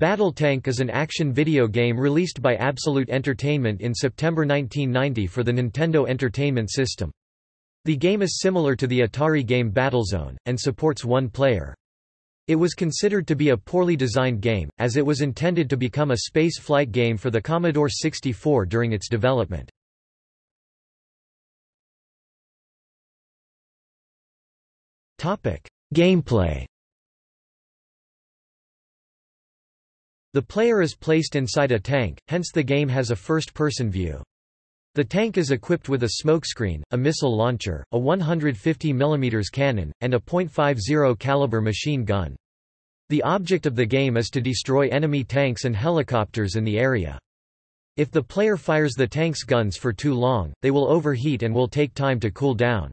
Battletank is an action video game released by Absolute Entertainment in September 1990 for the Nintendo Entertainment System. The game is similar to the Atari game Battlezone, and supports one player. It was considered to be a poorly designed game, as it was intended to become a space flight game for the Commodore 64 during its development. Gameplay The player is placed inside a tank, hence the game has a first-person view. The tank is equipped with a smokescreen, a missile launcher, a 150 mm cannon, and a .50 caliber machine gun. The object of the game is to destroy enemy tanks and helicopters in the area. If the player fires the tank's guns for too long, they will overheat and will take time to cool down.